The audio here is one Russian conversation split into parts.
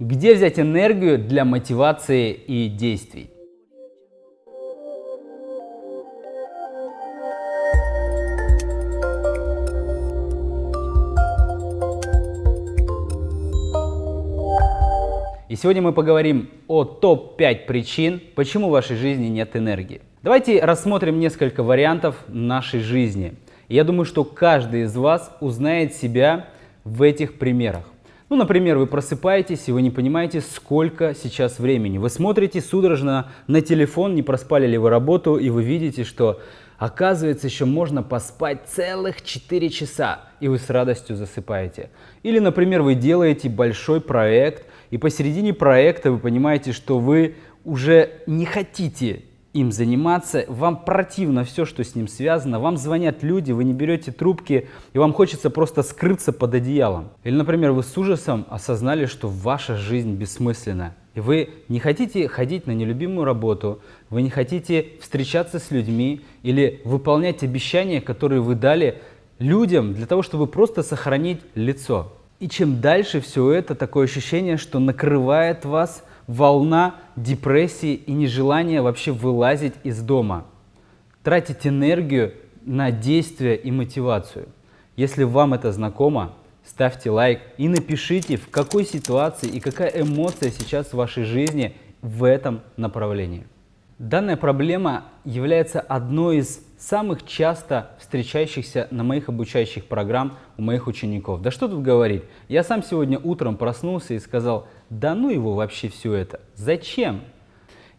Где взять энергию для мотивации и действий? И сегодня мы поговорим о топ-5 причин, почему в вашей жизни нет энергии. Давайте рассмотрим несколько вариантов нашей жизни. я думаю, что каждый из вас узнает себя в этих примерах. Ну, например, вы просыпаетесь и вы не понимаете, сколько сейчас времени. Вы смотрите судорожно на телефон, не проспали ли вы работу, и вы видите, что оказывается еще можно поспать целых 4 часа, и вы с радостью засыпаете. Или, например, вы делаете большой проект, и посередине проекта вы понимаете, что вы уже не хотите им заниматься, вам противно все, что с ним связано, вам звонят люди, вы не берете трубки, и вам хочется просто скрыться под одеялом. Или, например, вы с ужасом осознали, что ваша жизнь бессмысленна, и вы не хотите ходить на нелюбимую работу, вы не хотите встречаться с людьми или выполнять обещания, которые вы дали людям для того, чтобы просто сохранить лицо. И чем дальше все это, такое ощущение, что накрывает вас волна депрессии и нежелания вообще вылазить из дома. Тратить энергию на действия и мотивацию. Если вам это знакомо, ставьте лайк и напишите, в какой ситуации и какая эмоция сейчас в вашей жизни в этом направлении. Данная проблема является одной из самых часто встречающихся на моих обучающих программ у моих учеников. Да что тут говорить, я сам сегодня утром проснулся и сказал, да ну его вообще все это, зачем?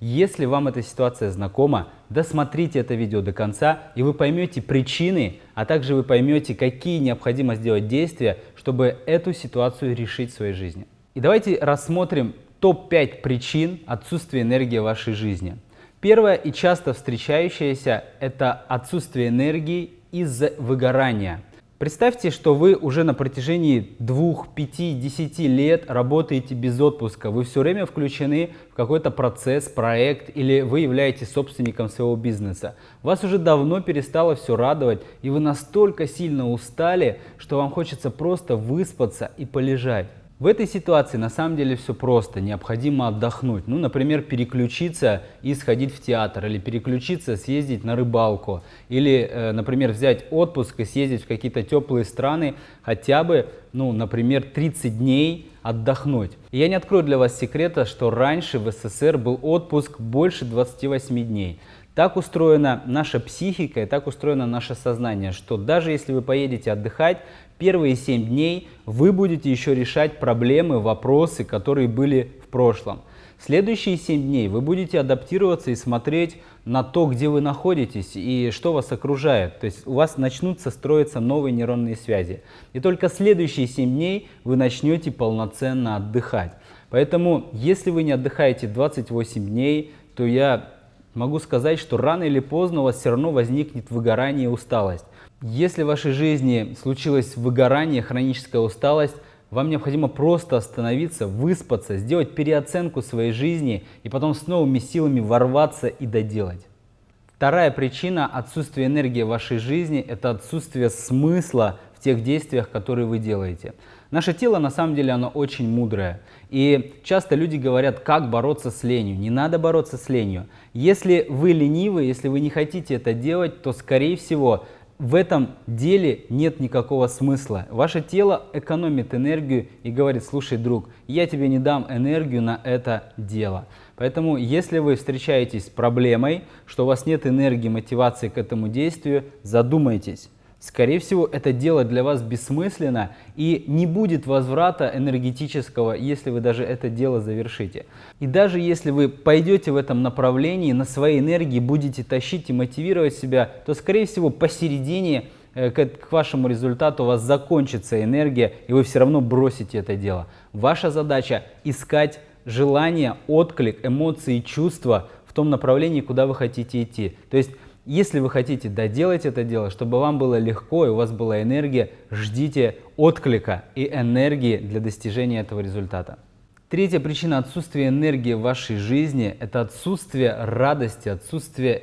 Если вам эта ситуация знакома, досмотрите это видео до конца, и вы поймете причины, а также вы поймете, какие необходимо сделать действия, чтобы эту ситуацию решить в своей жизни. И давайте рассмотрим топ-5 причин отсутствия энергии в вашей жизни. Первое и часто встречающееся – это отсутствие энергии из-за выгорания. Представьте, что вы уже на протяжении двух, пяти, десяти лет работаете без отпуска. Вы все время включены в какой-то процесс, проект или вы являетесь собственником своего бизнеса. Вас уже давно перестало все радовать и вы настолько сильно устали, что вам хочется просто выспаться и полежать. В этой ситуации на самом деле все просто, необходимо отдохнуть. Ну, например, переключиться и сходить в театр, или переключиться, съездить на рыбалку, или, э, например, взять отпуск и съездить в какие-то теплые страны, хотя бы, ну, например, 30 дней отдохнуть. И я не открою для вас секрета, что раньше в СССР был отпуск больше 28 дней. Так устроена наша психика и так устроено наше сознание, что даже если вы поедете отдыхать, первые 7 дней вы будете еще решать проблемы, вопросы, которые были в прошлом. Следующие 7 дней вы будете адаптироваться и смотреть на то, где вы находитесь и что вас окружает. То есть у вас начнутся строиться новые нейронные связи. И только следующие 7 дней вы начнете полноценно отдыхать. Поэтому, если вы не отдыхаете 28 дней, то я могу сказать, что рано или поздно у вас все равно возникнет выгорание и усталость. Если в вашей жизни случилось выгорание, хроническая усталость, вам необходимо просто остановиться, выспаться, сделать переоценку своей жизни и потом с новыми силами ворваться и доделать. Вторая причина отсутствия энергии в вашей жизни – это отсутствие смысла в тех действиях, которые вы делаете. Наше тело, на самом деле, оно очень мудрое. И часто люди говорят, как бороться с ленью. Не надо бороться с ленью. Если вы ленивы, если вы не хотите это делать, то, скорее всего, в этом деле нет никакого смысла. Ваше тело экономит энергию и говорит, слушай, друг, я тебе не дам энергию на это дело. Поэтому, если вы встречаетесь с проблемой, что у вас нет энергии, мотивации к этому действию, задумайтесь. Скорее всего, это дело для вас бессмысленно и не будет возврата энергетического, если вы даже это дело завершите. И даже если вы пойдете в этом направлении, на своей энергии будете тащить и мотивировать себя, то, скорее всего, посередине э, к вашему результату у вас закончится энергия, и вы все равно бросите это дело. Ваша задача искать желание, отклик, эмоции, чувства в том направлении, куда вы хотите идти. То есть если вы хотите доделать это дело, чтобы вам было легко и у вас была энергия, ждите отклика и энергии для достижения этого результата. Третья причина отсутствия энергии в вашей жизни – это отсутствие радости, отсутствие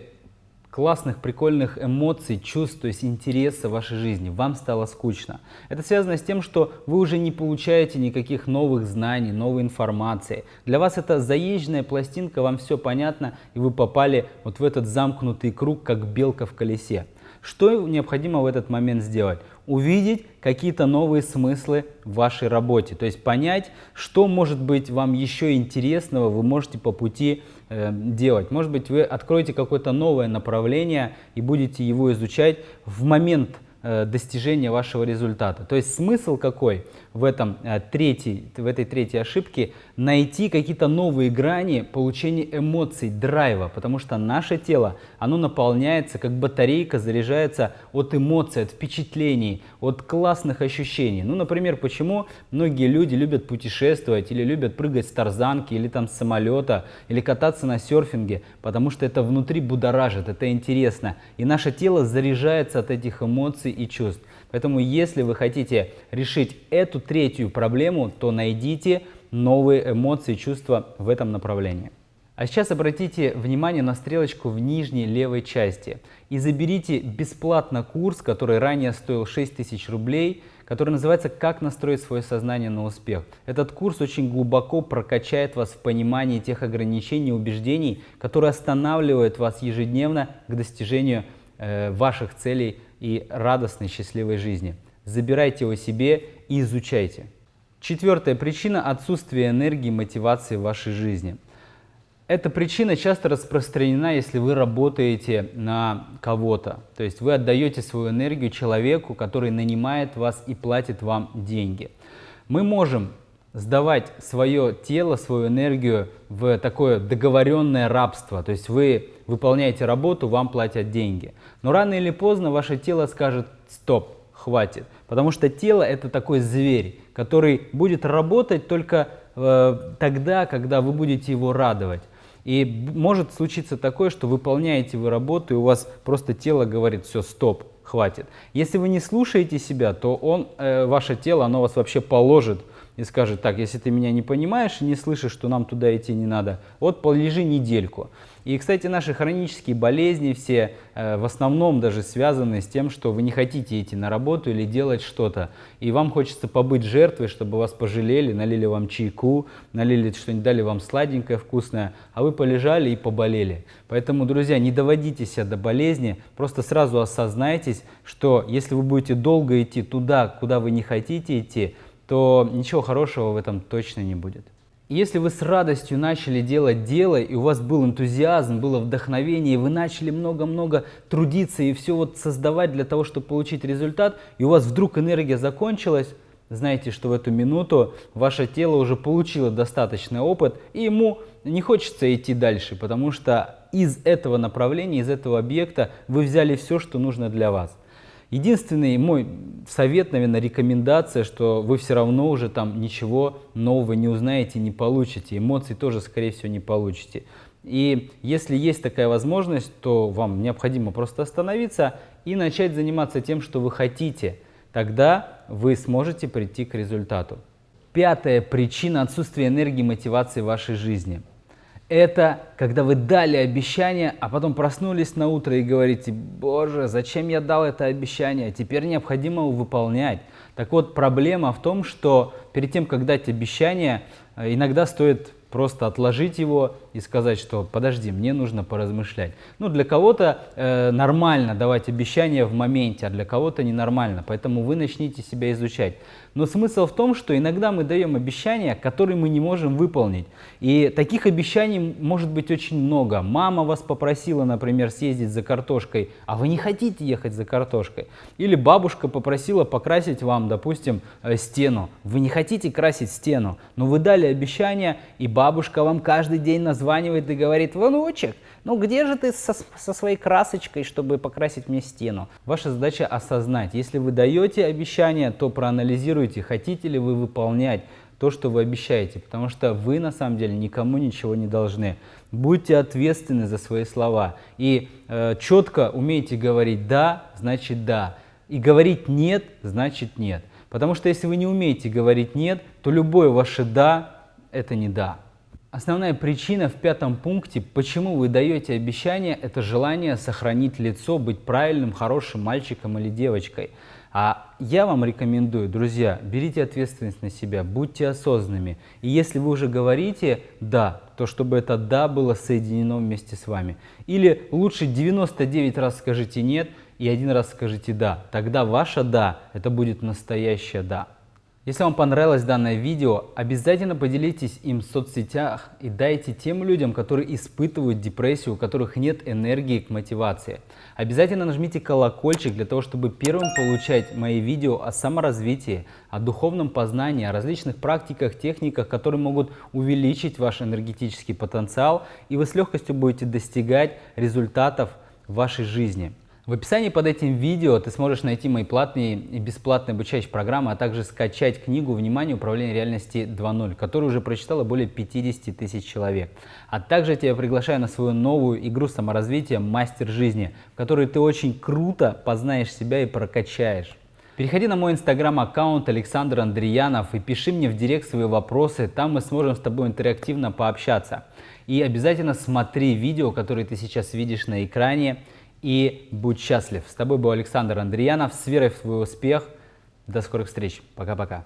классных, прикольных эмоций, чувств, то есть интереса в вашей жизни, вам стало скучно. Это связано с тем, что вы уже не получаете никаких новых знаний, новой информации. Для вас это заезженная пластинка, вам все понятно, и вы попали вот в этот замкнутый круг, как белка в колесе. Что необходимо в этот момент сделать? Увидеть какие-то новые смыслы в вашей работе, то есть понять, что может быть вам еще интересного, вы можете по пути э, делать. Может быть, вы откроете какое-то новое направление и будете его изучать в момент Э, достижения вашего результата. То есть смысл какой в, этом, э, третий, в этой третьей ошибке? Найти какие-то новые грани получения эмоций, драйва, потому что наше тело, оно наполняется, как батарейка заряжается от эмоций, от впечатлений, от классных ощущений. Ну, например, почему многие люди любят путешествовать или любят прыгать с тарзанки или там с самолета, или кататься на серфинге, потому что это внутри будоражит, это интересно. И наше тело заряжается от этих эмоций и чувств. Поэтому если вы хотите решить эту третью проблему, то найдите новые эмоции чувства в этом направлении. А сейчас обратите внимание на стрелочку в нижней левой части и заберите бесплатно курс, который ранее стоил 6000 рублей, который называется «Как настроить свое сознание на успех». Этот курс очень глубоко прокачает вас в понимании тех ограничений и убеждений, которые останавливают вас ежедневно к достижению э, ваших целей и радостной, счастливой жизни. Забирайте его себе и изучайте. Четвертая причина – отсутствие энергии и мотивации в вашей жизни. Эта причина часто распространена, если вы работаете на кого-то. То есть вы отдаете свою энергию человеку, который нанимает вас и платит вам деньги. Мы можем сдавать свое тело, свою энергию в такое договоренное рабство. То есть вы выполняете работу, вам платят деньги. Но рано или поздно ваше тело скажет «стоп, хватит». Потому что тело это такой зверь, который будет работать только э, тогда, когда вы будете его радовать. И может случиться такое, что выполняете вы работу, и у вас просто тело говорит «все, стоп, хватит». Если вы не слушаете себя, то он, э, ваше тело, оно вас вообще положит и скажет, так, если ты меня не понимаешь и не слышишь, что нам туда идти не надо, вот полежи недельку. И, кстати, наши хронические болезни все э, в основном даже связаны с тем, что вы не хотите идти на работу или делать что-то. И вам хочется побыть жертвой, чтобы вас пожалели, налили вам чайку, налили что-нибудь, дали вам сладенькое, вкусное, а вы полежали и поболели. Поэтому, друзья, не доводите себя до болезни, просто сразу осознайтесь, что если вы будете долго идти туда, куда вы не хотите идти, то ничего хорошего в этом точно не будет. Если вы с радостью начали делать дело, и у вас был энтузиазм, было вдохновение, и вы начали много-много трудиться и все вот создавать для того, чтобы получить результат, и у вас вдруг энергия закончилась, знаете, что в эту минуту ваше тело уже получило достаточный опыт, и ему не хочется идти дальше, потому что из этого направления, из этого объекта вы взяли все, что нужно для вас. Единственный мой совет, наверное, рекомендация, что вы все равно уже там ничего нового не узнаете, не получите, эмоций тоже, скорее всего, не получите. И если есть такая возможность, то вам необходимо просто остановиться и начать заниматься тем, что вы хотите. Тогда вы сможете прийти к результату. Пятая причина отсутствия энергии и мотивации в вашей жизни – это когда вы дали обещание, а потом проснулись на утро и говорите, боже, зачем я дал это обещание, теперь необходимо его выполнять. Так вот, проблема в том, что перед тем, как дать обещание, э, иногда стоит просто отложить его и сказать, что подожди, мне нужно поразмышлять. Ну, для кого-то э, нормально давать обещания в моменте, а для кого-то ненормально, поэтому вы начните себя изучать. Но смысл в том, что иногда мы даем обещания, которые мы не можем выполнить. И таких обещаний может быть очень много. Мама вас попросила, например, съездить за картошкой, а вы не хотите ехать за картошкой. Или бабушка попросила покрасить вам, допустим, э, стену. Вы не хотите красить стену, но вы дали обещание, и бабушка вам каждый день названивает и говорит, внучек, ну где же ты со, со своей красочкой, чтобы покрасить мне стену? Ваша задача осознать, если вы даете обещание, то проанализируйте, хотите ли вы выполнять то, что вы обещаете, потому что вы на самом деле никому ничего не должны. Будьте ответственны за свои слова и э, четко умейте говорить «да», значит «да», и говорить «нет», значит «нет». Потому что если вы не умеете говорить «нет», то любое ваше «да» – это не «да». Основная причина в пятом пункте, почему вы даете обещание, это желание сохранить лицо, быть правильным, хорошим мальчиком или девочкой. А я вам рекомендую, друзья, берите ответственность на себя, будьте осознанными. И если вы уже говорите «да», то чтобы это «да» было соединено вместе с вами. Или лучше 99 раз скажите «нет» и один раз скажите «да». Тогда ваше «да» это будет настоящее «да». Если вам понравилось данное видео, обязательно поделитесь им в соцсетях и дайте тем людям, которые испытывают депрессию, у которых нет энергии к мотивации. Обязательно нажмите колокольчик для того, чтобы первым получать мои видео о саморазвитии, о духовном познании, о различных практиках, техниках, которые могут увеличить ваш энергетический потенциал, и вы с легкостью будете достигать результатов в вашей жизни. В описании под этим видео ты сможешь найти мои платные и бесплатные обучающие программы, а также скачать книгу «Внимание. Управление реальности 2.0», которую уже прочитало более 50 тысяч человек. А также тебя приглашаю на свою новую игру саморазвития «Мастер жизни», в которой ты очень круто познаешь себя и прокачаешь. Переходи на мой инстаграм-аккаунт Александр Андреянов и пиши мне в директ свои вопросы, там мы сможем с тобой интерактивно пообщаться. И обязательно смотри видео, которые ты сейчас видишь на экране, и будь счастлив. С тобой был Александр Андреянов. С верой в твой успех. До скорых встреч. Пока-пока.